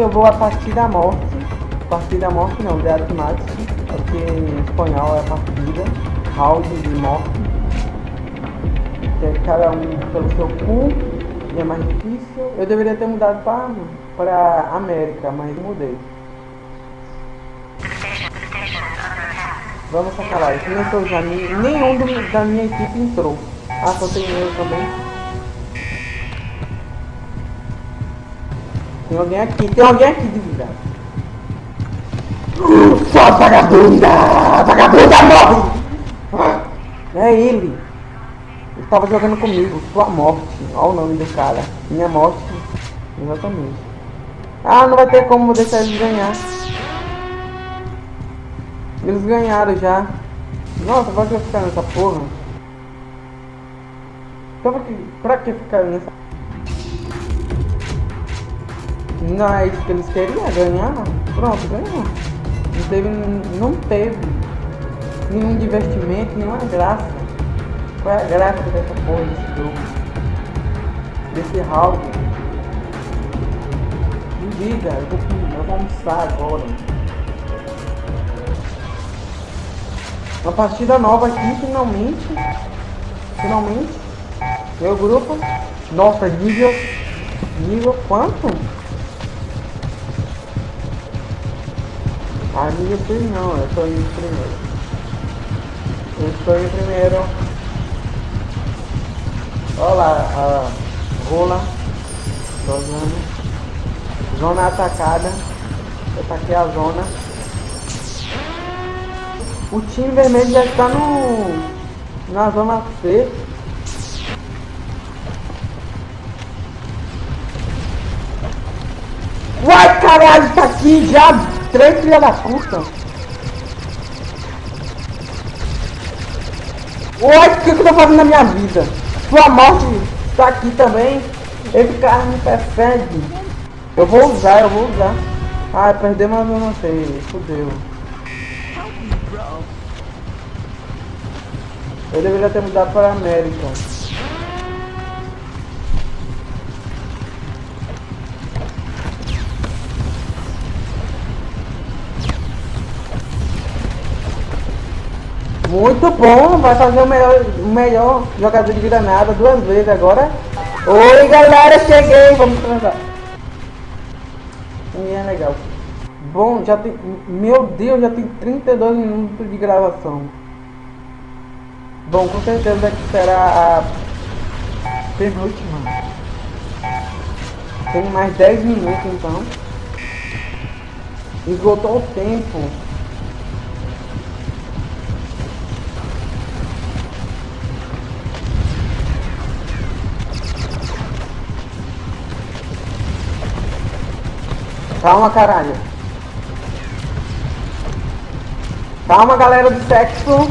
eu vou a partir da morte. Partir da morte não, de Artematch. Porque em espanhol é partida. Round de morte. Que é cada um pelo seu cu. E é mais difícil. Eu deveria ter mudado para para América, mas mudei. Vamos sacar já. Nenhum da minha equipe entrou. Ah, só tem eu também. Tem alguém aqui. Tem alguém aqui de vida. Sua vagabunda! Vagabunda morre! É ele. Ele tava jogando comigo. Sua morte. Olha o nome do cara. Minha morte. Exatamente. Ah, não vai ter como deixar eles ganhar. Eles ganharam já. Nossa, vai ficar nessa porra? Então pra que, pra que ficar nessa... Não é isso que eles queriam, ganhar? Pronto, ganhou. Não teve, não teve nenhum divertimento, nenhuma graça. Qual é a graça dessa porra desse jogo? Desse round? Duvida, eu vou, eu vou almoçar agora. Uma partida nova aqui, finalmente. Finalmente. Meu grupo. Nossa, nível... Nível quanto? Ah, nível não, eu tô em primeiro. Eu estou em primeiro. Olha lá, a rola. Zona. Zona atacada. Eu taquei a zona. O time vermelho já está no na zona C. Uai, caralho, tá aqui já. Três filha da puta. Uai, o que, que eu tô fazendo na minha vida? Sua morte está aqui também. Esse cara me persegue. Eu vou usar, eu vou usar. Ah, perdemos a zona C. Fudeu. Eu deveria ter mudado para a América. Muito bom, vai fazer o melhor, o melhor jogador de granada duas vezes agora. Oi galera, cheguei, vamos transar. É legal. Bom, já tem. Meu Deus, já tem 32 minutos de gravação. Bom, com certeza que será a penúltima. Tem mais 10 minutos então. Esgotou o tempo. Calma, caralho. Calma, galera do sexo.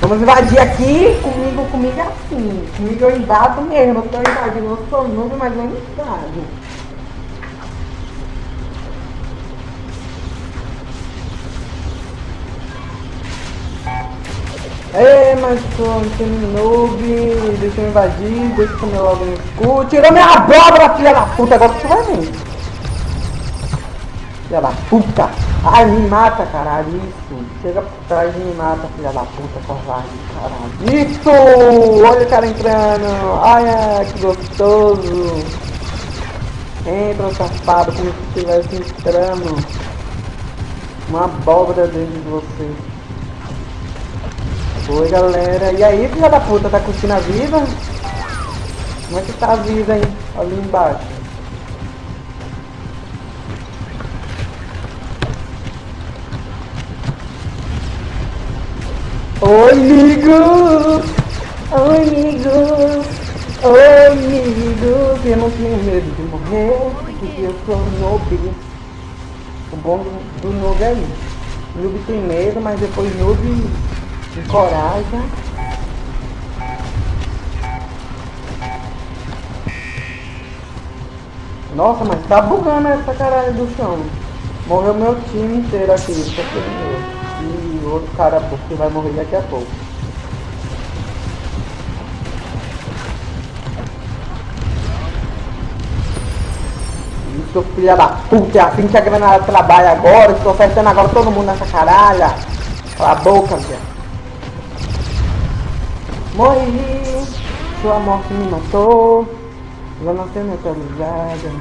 Vamos invadir aqui. Comigo, comigo é assim. Comigo eu invado mesmo. Eu tô invadindo. Eu sou noob, mas eu invado. Ei, mas sou um noob. Deixa eu invadir. Deixa eu comer logo no escuro. Tirou minha abóbora, filha da puta. Agora tu vai vir. Filha da puta. Ai, me mata, caralho. Isso. Chega por trás e me mata, filha da puta, covarde, caralho. Isso! Olha o cara entrando. Ai, ai, que gostoso. Entra, safado, como se estivesse entrando. Uma abóbora dentro de você. Oi, galera. E aí, filha da puta, tá curtindo a vida? Como é que tá a vida aí? Ali embaixo. Oi, amigo! Oi, amigo! Oi, amigo! Eu não tenho medo de morrer, porque eu sou noob. O bom do, noob é isso. Noob tem medo, mas depois noob encoraja. Nossa, mas tá bugando essa caralho do chão. Morreu meu time inteiro aqui, só e outro cara que vai morrer daqui a pouco. seu filho da puta, é assim que a granada trabalha agora, estou acertando agora todo mundo nessa caralha. Cala a boca, velho. Morri, sua morte me matou. Já não tem neutralizada.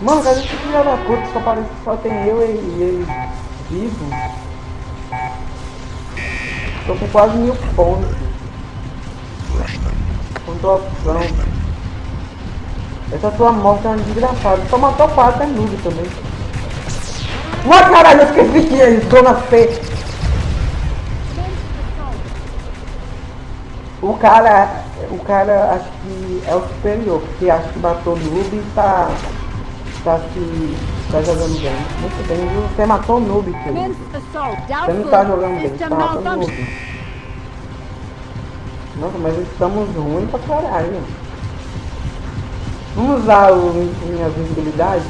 Mano, cadê esse filho da puta? Só parece que só tem eu e ele vivo. Tô com quase mil pontos. Pontuação. Essa tua morte é uma desgraçada. Só matou quatro, é noob também. Ué, caralho, eu esqueci que é zona C. O cara, o cara acho que é o superior, porque acho que matou noob e tá, tá se, tá jogando bem. Muito bem? Você matou o noob, filho. Você não tá jogando bem, você tá matando o noob. Nossa, mas estamos ruins pra caralho. Vamos usar o, minha visibilidade?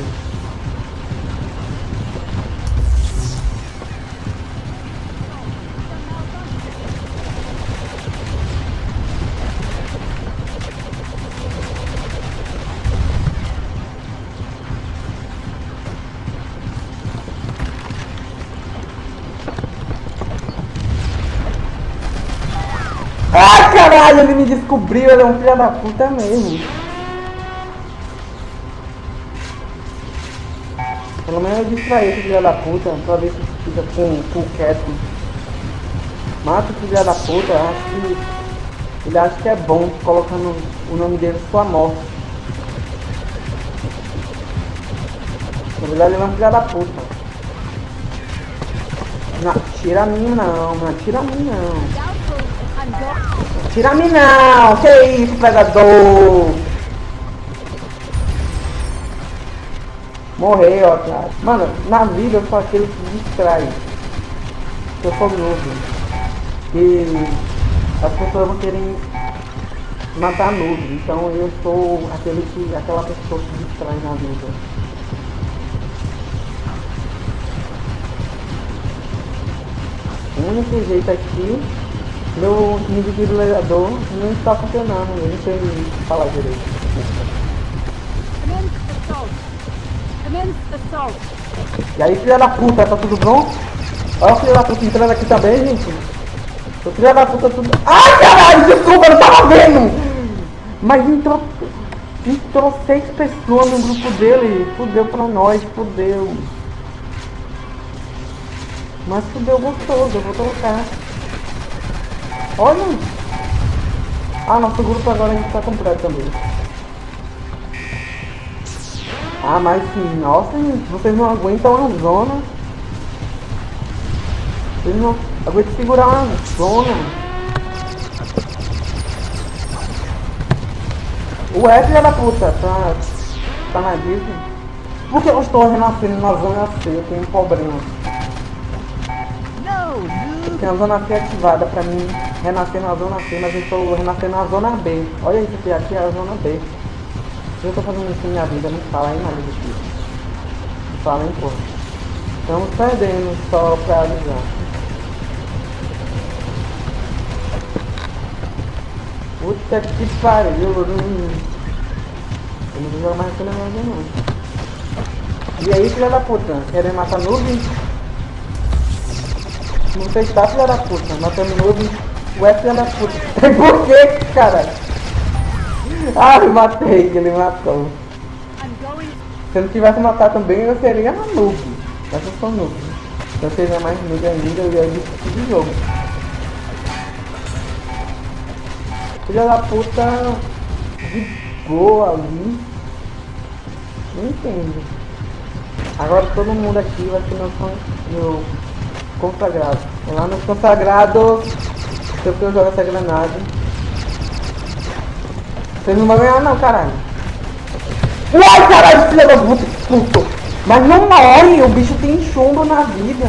Caralho, ele me descobriu, ele é um filho da puta mesmo. Pelo menos eu distraí esse filho da puta, pra ver se fica com, com quieto. Mata o filho da puta, acho que. Ele acha que é bom colocando o nome dele sua morte. Na verdade ele é um filho da puta. Não, tira a mim não, não tira a mim não. Tira a não, que isso, pegador? Morreu, otário. Mano, na vida eu sou aquele que distrai. Eu sou novo. E as pessoas vão querer matar novo. Então eu sou aquele que. aquela pessoa que distrai na vida. O único jeito aqui, meu legador não está funcionando, eu não sei falar direito. E aí, filha da puta, tá tudo bom? Olha o filho da puta entrando aqui também, gente. O filho da puta tudo. Ai, caralho, desculpa, eu não tava vendo! Mas entrou. Entrou seis pessoas no grupo dele. Fudeu pra nós, fudeu. Mas fudeu gostoso, eu vou trocar. Olha! Ah, nosso grupo agora a gente tá completo também. Ah, mas sim, nossa, vocês não aguentam uma zona. Vocês não aguentam segurar uma zona. O é da puta, tá, tá na Disney. Por que eu estou renascendo na zona C? Eu tenho um problema. Tenho a zona C ativada pra mim renascer na zona C, mas eu estou renascendo na zona B. Olha isso aqui, aqui é a zona B. Eu tô fazendo isso na minha vida, não fala aí nada disso. Não fala em porra. Estamos perdendo só pra avisar. Puta que pariu, eu não... Vou jogar mais aquele negócio não. E aí, filha da puta, querendo matar nuvem? Não está, filha da puta, matando nuvem. Ué, filha da puta. Por que, cara? Ah, eu matei, ele matou. Se eu não tivesse matado também, eu seria noob. Mas eu sou noob. Se eu seria mais noob ainda, eu ia desistir do jogo. Filha da puta de boa ali. Não entendo. Agora todo mundo aqui vai ser meu, meu consagrado. Lá nos consagrados, se eu jogar essa granada. Vocês não vão ganhar não, caralho. Uai, caralho, filha da puta, puto. Mas não morre, o bicho tem chumbo na vida.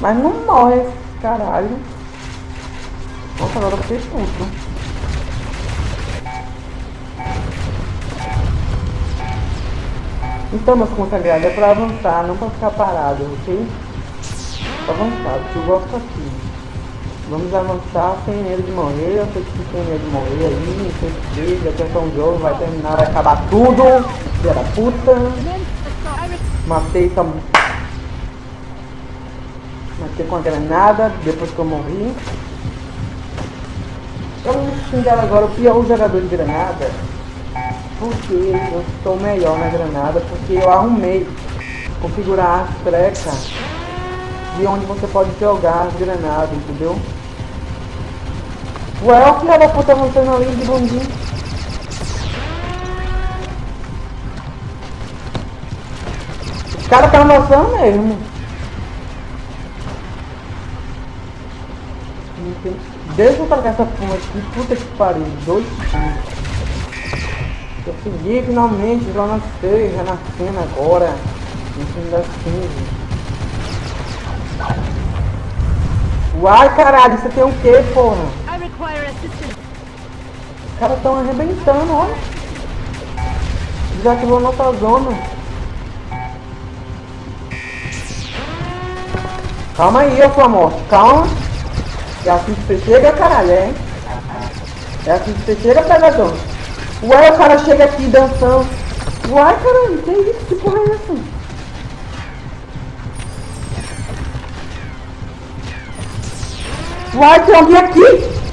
Mas não morre, caralho. Nossa, agora eu fiquei puto. Então, meus consagrados, é pra avançar, não pra ficar parado, ok? Pra avançar, porque eu gosto assim. Vamos avançar sem medo de morrer. Eu sei que tem medo de morrer aí, não sei se até um jogo vai terminar, vai acabar tudo. Filha da puta. Matei essa. Matei com a granada depois que eu morri. Eu vou xingar agora o pior jogador de granada. Porque eu estou melhor na granada, porque eu arrumei configurar as trecas de onde você pode jogar as granadas, entendeu? Ué, o filho da puta avançando ali de bundinho. Os caras tá avançando mesmo. Deixa eu trocar essa fuma aqui, puta que pariu, dois Consegui finalmente já nascer, renascendo agora, no fim das 15. Uai, caralho, você tem o quê, porra? Os caras estão arrebentando, olha. Desativou nossa zona. Calma aí, ô sua morte, calma. É assim que você chega, caralho, é? É assim que você chega, pegador. Uai, o cara chega aqui dançando. Uai, caralho, que isso? Que porra é essa? Uai, tem alguém aqui!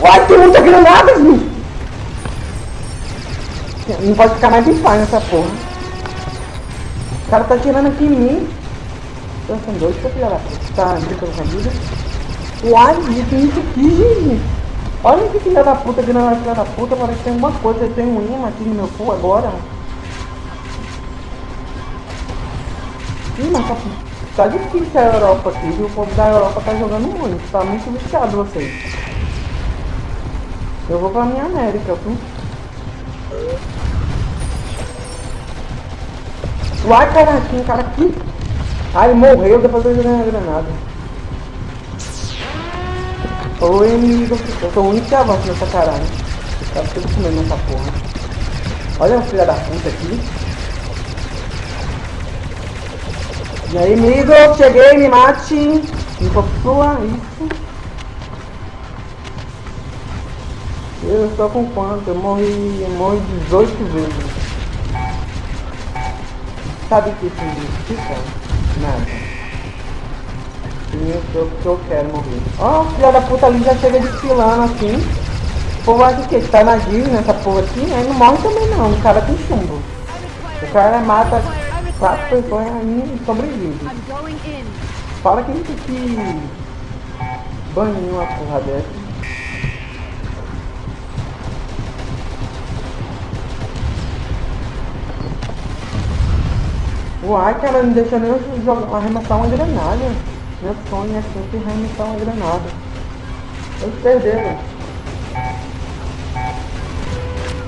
Uai, tem muita granada, viu? Não pode ficar mais em paz nessa porra. O cara tá tirando aqui em mim. Então são dois, seu filho da puta. Tá brincando com a vida. Uai, tem isso aqui, gente. Olha que filha da puta, granada filha da puta. Parece que tem alguma coisa. Tem um imã aqui no meu cu agora. Ih, mas tá Tá difícil a Europa aqui, viu? O povo da Europa tá jogando muito, tá muito viciado vocês. Eu vou pra minha América, viu? Uai, cara, tinha um cara aqui. Ai, morreu depois de jogar a granada. Oi, inimigo. Eu sou o único que avança nessa caralho. Caras estão comendo essa porra. Olha o filho da puta aqui. E aí, amigo, cheguei, me mate. Me possua, isso. Eu estou com quanto? Eu morri, eu morri 18 vezes. Sabe o que isso significa? Nada. Significa que eu quero morrer. Ó, oh, filha da puta ali já chega desfilando assim. O povo acha que tá na Disney, nessa porra aqui, né? Não morre também não, o cara tem chumbo. O cara mata quatro pessoas e sobrevive. Fala que que banir uma porra dessa. Uai, cara, não deixa nem eu jogar, arremessar uma granada. Meu sonho é sempre arremessar uma granada. Eles perderam.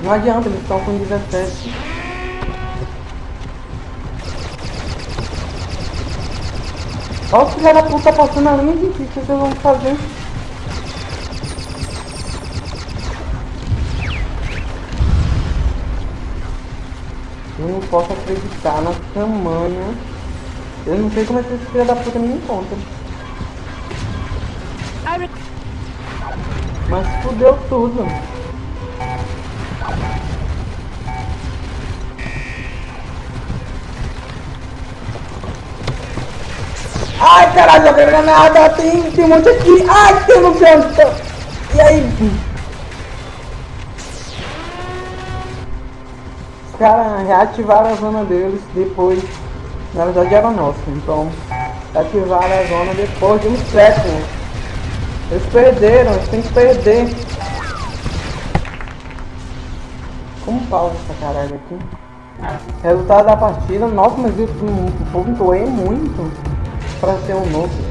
Não adianta, eles estão com 17. Olha o filho da puta passando a linha, gente. O que vocês vão fazer? Não posso acreditar na tamanha. Eu não sei como é que esse filho da puta me encontra. Mas fudeu tudo. Ai, caralho, joguei granada. Tem, tem um monte aqui. Ai, tem no canto. E aí? Caras reativaram a zona deles depois. Na verdade era nossa, então. Ativaram a zona depois de um século. Eles perderam, eles têm que perder. Como pausa essa caralho aqui? Resultado da partida, nossa, mas povo doeu muito para ser um novo.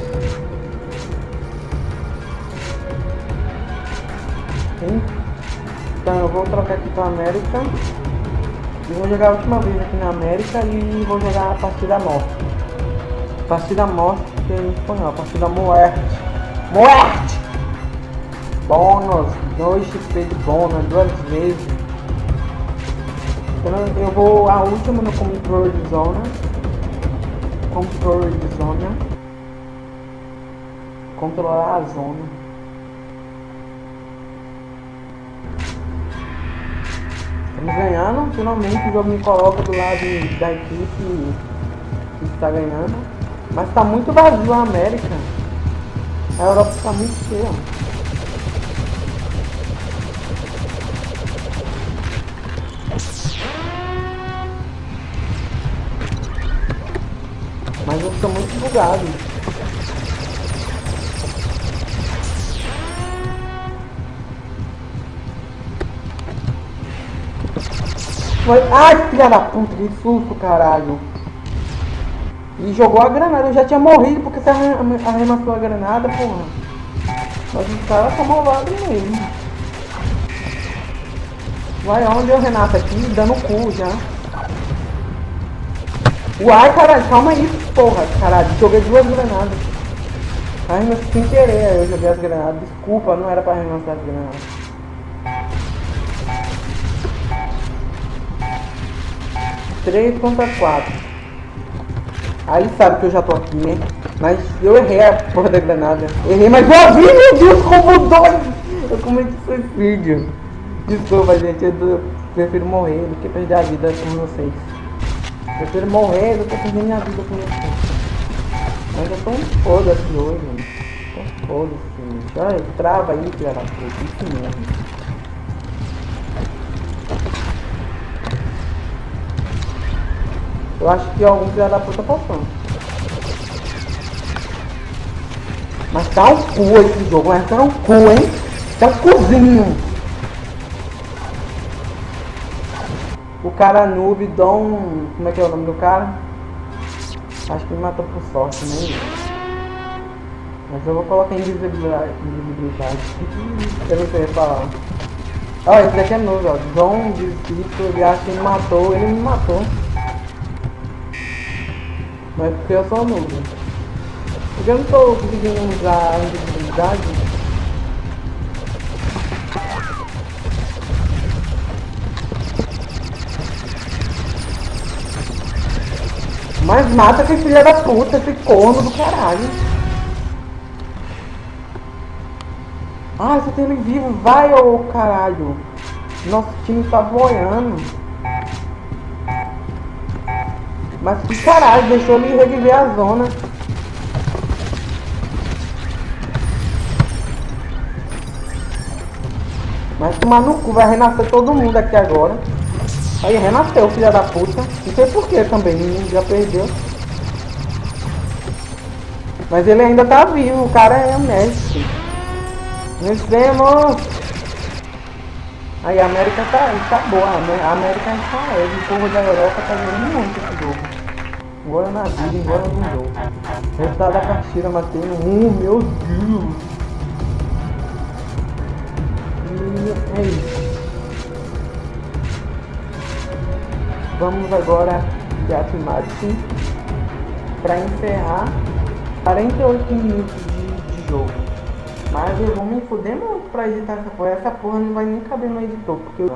Então eu vou trocar aqui para América. E vou jogar a última vez aqui na América e vou jogar a partida morte. Partida morte que em espanhol, partida muerte. Muerte! Bônus, 2 XP de bônus, duas vezes. Então eu vou a última no controle de zona controle de zona, controlar a zona. Ganhando, finalmente o jogo me coloca do lado da equipe que está ganhando. Mas está muito vazio a América. A Europa está muito cheia. Mas eu estou muito bugado. Ai, filha da puta, que susto, caralho. E jogou a granada, eu já tinha morrido porque você arrematou a granada, porra. Mas os caras tá malvado mesmo. Vai onde o Renato aqui, dando cu já. Uai, caralho, calma aí, porra, caralho. Joguei duas granadas. Arremessei sem querer, eu joguei as granadas. Desculpa, não era pra arremessar as granadas. Três contra quatro. Aí sabe que eu já tô aqui, né? Mas eu errei a porra da granada. Errei, mas eu vi, meu Deus, como dois! Eu cometi suicídio. Desculpa, gente, eu prefiro morrer do que perder a vida com vocês. Prefiro morrer do que perder minha vida com você. Mas eu tô um foda-se hoje, mano. Tô foda-se, gente. Olha, trava aí, filha da puta. Isso mesmo. Eu acho que algum filho da puta passou. Mas tá um cu esse jogo, mas tá um cu, hein? Tá um cozinho. O cara noob, Dom... Como é que é o nome do cara? Acho que me matou por sorte, né? Mas eu vou colocar invisibilidade. invisibilidade. eu não sei falar. Ó, oh, esse daqui é novo, ó. Dom de espírito, ele acha que me matou, ele me matou. Mas porque eu sou noob. Porque eu não tô conseguindo usar a invisibilidade. Mas mata esse filho da puta, esse corno do caralho. Ah, você tem ele vivo, vai ô caralho. Nosso time tá boiando. Mas que caralho, deixou ele reviver a zona. Mas tomar no cu, vai renascer todo mundo aqui agora. Aí renasceu, filha da puta. Não sei porquê também, já perdeu. Mas ele ainda tá vivo, o cara é mestre. Vencemos! Aí a América tá, tá boa, a América está leve, o povo da Europa tá jogando muito esse jogo. Agora na vida, agora no jogo. Resultado da partida, matei um, meu Deus! E é isso. Vamos agora de Atmati para encerrar 48 minutos de, de, jogo. Mas eu vou me fuder muito pra editar essa porra. Essa porra não vai nem caber no editor, porque eu,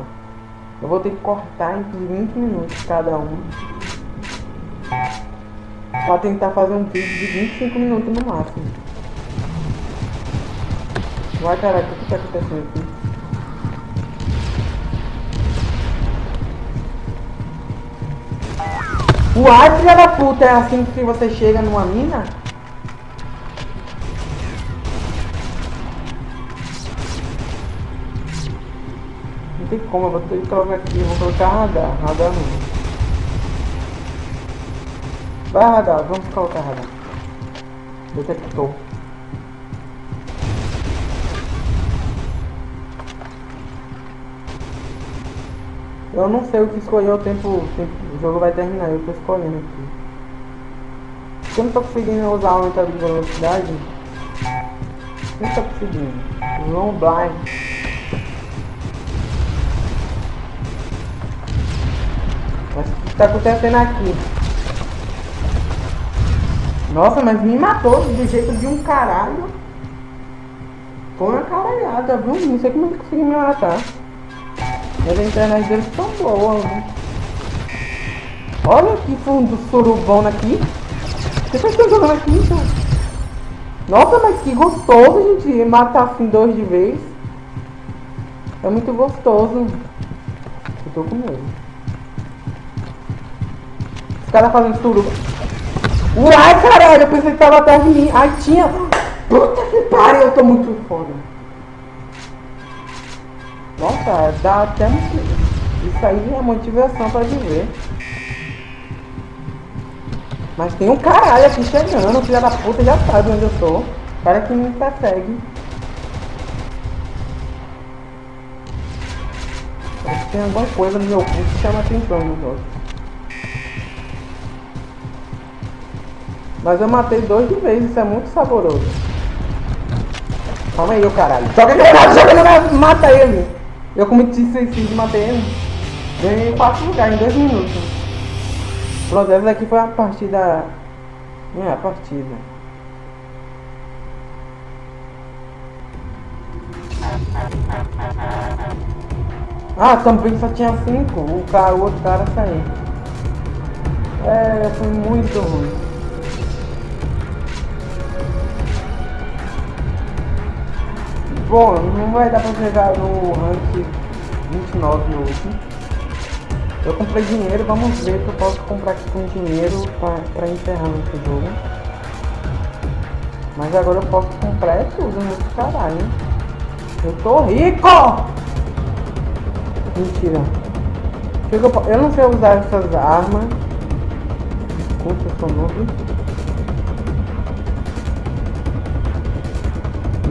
eu vou ter que cortar entre 20 minutos cada um. Pra tentar fazer um vídeo de 25 minutos no máximo. Vai caraca, o que tá acontecendo aqui? Uai, filha da puta, é assim que você chega numa mina? Não tem como, eu vou ter que colocar aqui, vou colocar radar, radar não. Vai radar, vamos colocar radar. Detector. Eu não sei o que escolher o tempo, o tempo, o jogo vai terminar, eu tô escolhendo aqui. Eu não tô conseguindo usar o aumentador de velocidade, não tô conseguindo. Long blind. Mas o que tá acontecendo aqui? Nossa, mas me matou do jeito de um caralho. Foi uma caralhada, viu? Não sei como ele conseguiu me matar. Mas a internet deles tão boa, né? Olha que fundo surubão aqui. Você tá jogando aqui, então? Nossa, mas que gostoso, gente, matar assim dois de vez. É muito gostoso. tô com medo. Os caras fazendo suruba. Uai, caralho, eu pensei que tava atrás de mim. Ai, tinha. Puta que pariu, eu tô muito foda. Nossa, dá até um... Isso aí é motivação pra viver. Mas tem um caralho aqui chegando, filha da puta já sabe onde eu tô. Cara que me persegue. Parece que tem alguma coisa no meu cu que chama atenção outros. Mas eu matei dois de vez, isso é muito saboroso. Calma aí, ô caralho. Joga granada, joga granada, mata ele. Eu cometi suicídio e matei ele. Ganhei quatro lugares em dois minutos. Pronto, essa daqui foi a partida. É, a partida. Ah, também só tinha cinco. O, cara, o outro cara saiu. É, foi muito ruim. Bom, não vai dar pra chegar no rank 29 hoje. Eu comprei dinheiro, vamos ver que eu posso comprar aqui com dinheiro pra, pra encerrar esse jogo. Mas agora eu posso comprar é tudo nesse caralho. Eu tô rico! Mentira. Eu não sei usar essas armas. Desculpa, eu sou novo.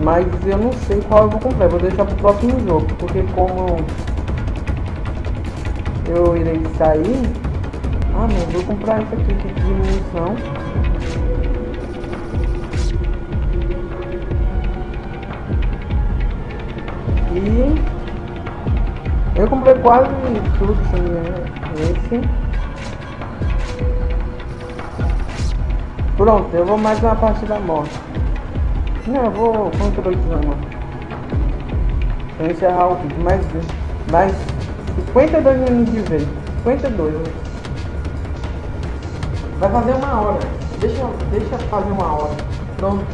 Mas eu não sei qual eu vou comprar, vou deixar pro próximo jogo, porque como eu irei sair. Ah não, vou comprar essa aqui de munição. E eu comprei quase tudo sim, né? Esse. Pronto, eu vou mais uma parte da morte. Não, eu vou. Vou encerrar o vídeo, mais, mais 52 minutos de vez. 52. Vai fazer uma hora. Deixa, deixa fazer uma hora. Pronto.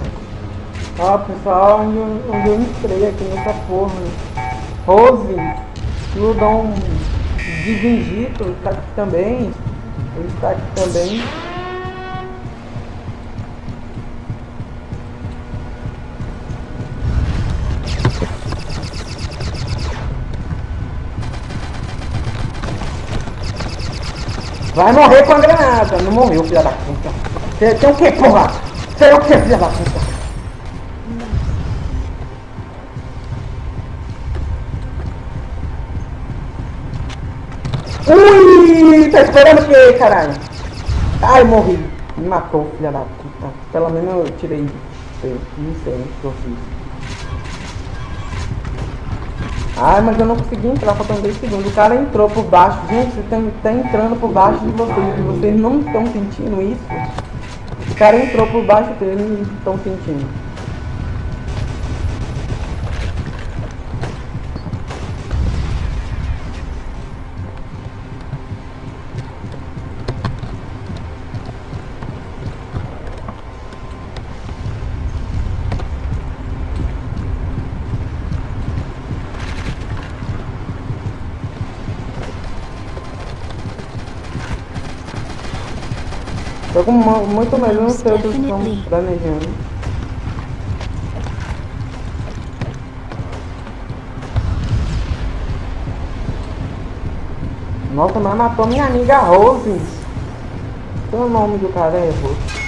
Ó pessoal, onde, onde eu entrei aqui nessa porra. Rose, Ludon de Vingito está aqui também. Ele está aqui também. Vai morrer com a granada. Não morreu, filha da puta. Você tem o que, porra? Você é o que, filha da puta? Ui, tá esperando o que, caralho? Ai, morri. Me matou, filha da puta. Pelo menos eu tirei. Não sei o que eu fiz. Ai, mas eu não consegui entrar, faltando 10 segundos. O cara entrou por baixo. Gente, você tá, tá entrando por baixo de vocês. E vocês não estão sentindo isso? O cara entrou por baixo dele e estão sentindo. Com muito medo, não sei o que estão planejando. Nossa, mas matou minha amiga Rose. Qual o nome do cara é Rose?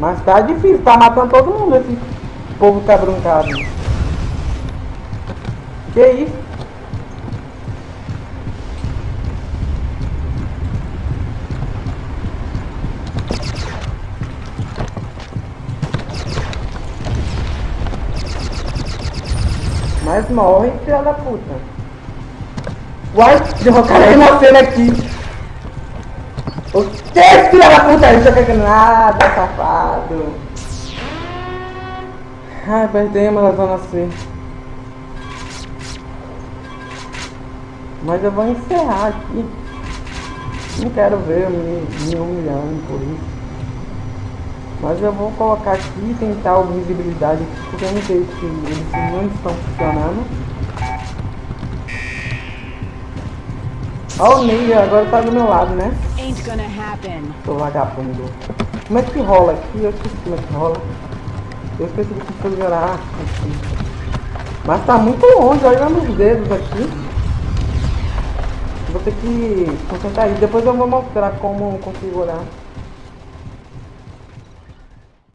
Mas tá difícil, tá matando todo mundo esse povo tá brincado. Que isso? Mas morre, filha da puta. Uai, o cara renascendo aqui. O que, filha da puta? Isso é nada, safado. Ai, perdemos a zona C. Mas eu vou encerrar aqui. Não quero ver me, me humilhando por isso. Mas eu vou colocar aqui e tentar a visibilidade porque eu não sei se eles não estão funcionando. Ó o Ney, agora tá do meu lado, né? Tô vagabundo. Como é que rola aqui? Eu esqueci como é que rola. Eu esqueci de configurar aqui. Mas tá muito longe, olha meus dedos aqui. Vou ter que concentrar aí. Depois eu vou mostrar como configurar.